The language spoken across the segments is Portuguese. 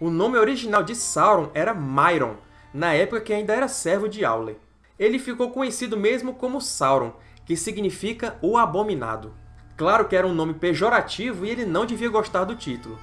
O nome original de Sauron era Myron, na época que ainda era servo de Aule. Ele ficou conhecido mesmo como Sauron, que significa o Abominado. Claro que era um nome pejorativo e ele não devia gostar do título.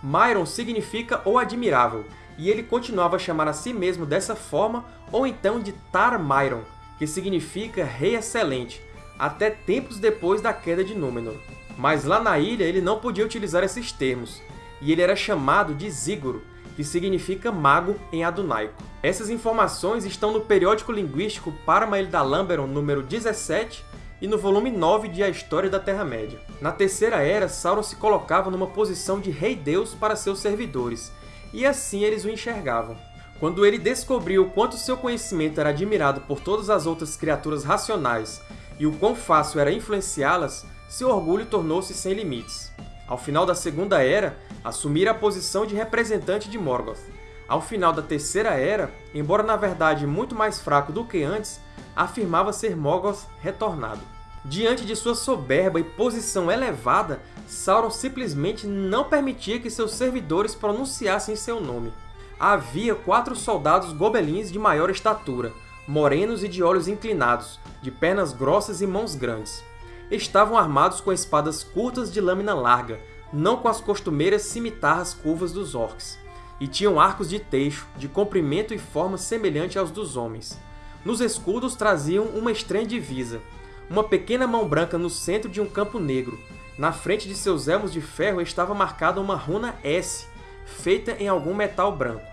Myron significa o Admirável, e ele continuava a chamar a si mesmo dessa forma ou então de Tar Myron, que significa Rei Excelente, até tempos depois da queda de Númenor. Mas lá na ilha ele não podia utilizar esses termos, e ele era chamado de Ziguro, que significa mago em adunaico. Essas informações estão no periódico linguístico Paramaeldalamberon número 17 e no volume 9 de A História da Terra-média. Na Terceira Era, Sauron se colocava numa posição de rei-deus para seus servidores, e assim eles o enxergavam. Quando ele descobriu o quanto seu conhecimento era admirado por todas as outras criaturas racionais e o quão fácil era influenciá-las, seu orgulho tornou-se sem limites. Ao final da Segunda Era, assumira a posição de representante de Morgoth. Ao final da Terceira Era, embora na verdade muito mais fraco do que antes, afirmava ser Morgoth retornado. Diante de sua soberba e posição elevada, Sauron simplesmente não permitia que seus servidores pronunciassem seu nome. Havia quatro soldados gobelins de maior estatura, morenos e de olhos inclinados, de pernas grossas e mãos grandes. Estavam armados com espadas curtas de lâmina larga, não com as costumeiras cimitarras curvas dos orcs, e tinham arcos de teixo, de comprimento e forma semelhante aos dos homens. Nos escudos traziam uma estranha divisa, uma pequena mão branca no centro de um campo negro. Na frente de seus elmos de ferro estava marcada uma runa S, feita em algum metal branco.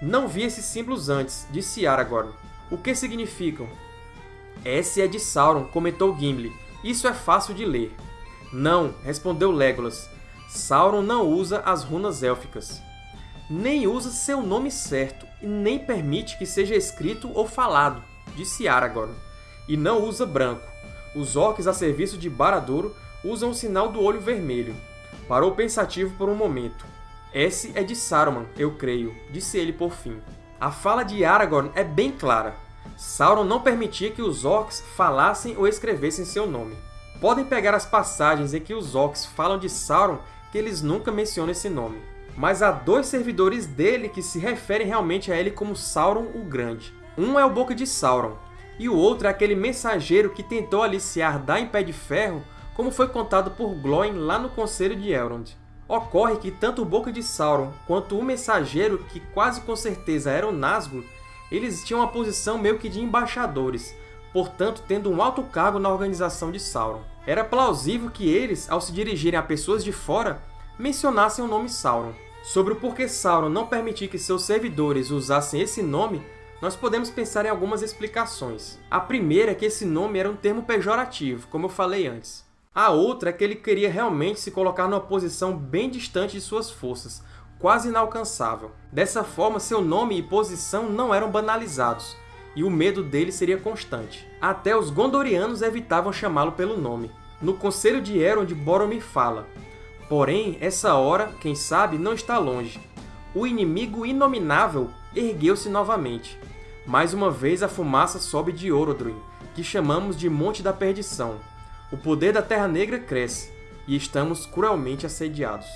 Não vi esses símbolos antes, disse Aragorn. O que significam? S é de Sauron, comentou Gimli. Isso é fácil de ler. Não, respondeu Legolas. Sauron não usa as runas élficas. Nem usa seu nome certo, e nem permite que seja escrito ou falado, disse Aragorn. E não usa branco. Os orcs a serviço de Barad-dûr usam o sinal do olho vermelho. Parou pensativo por um momento. S é de Saruman, eu creio, disse ele por fim. A fala de Aragorn é bem clara. Sauron não permitia que os orcs falassem ou escrevessem seu nome. Podem pegar as passagens em que os orcs falam de Sauron que eles nunca mencionam esse nome mas há dois servidores dele que se referem realmente a ele como Sauron o Grande. Um é o Boca de Sauron, e o outro é aquele mensageiro que tentou aliciar Dain Pé de Ferro, como foi contado por Glóin lá no Conselho de Elrond. Ocorre que tanto o Boca de Sauron quanto o mensageiro, que quase com certeza era o Nazgûl, eles tinham uma posição meio que de embaixadores, portanto tendo um alto cargo na organização de Sauron. Era plausível que eles, ao se dirigirem a pessoas de fora, mencionassem o nome Sauron. Sobre o porquê Sauron não permitir que seus servidores usassem esse nome, nós podemos pensar em algumas explicações. A primeira é que esse nome era um termo pejorativo, como eu falei antes. A outra é que ele queria realmente se colocar numa posição bem distante de suas forças, quase inalcançável. Dessa forma, seu nome e posição não eram banalizados, e o medo dele seria constante. Até os Gondorianos evitavam chamá-lo pelo nome. No Conselho de Elrond, Boromir fala Porém, essa hora, quem sabe, não está longe. O inimigo inominável ergueu-se novamente. Mais uma vez a fumaça sobe de Orodruin, que chamamos de Monte da Perdição. O poder da Terra Negra cresce, e estamos cruelmente assediados.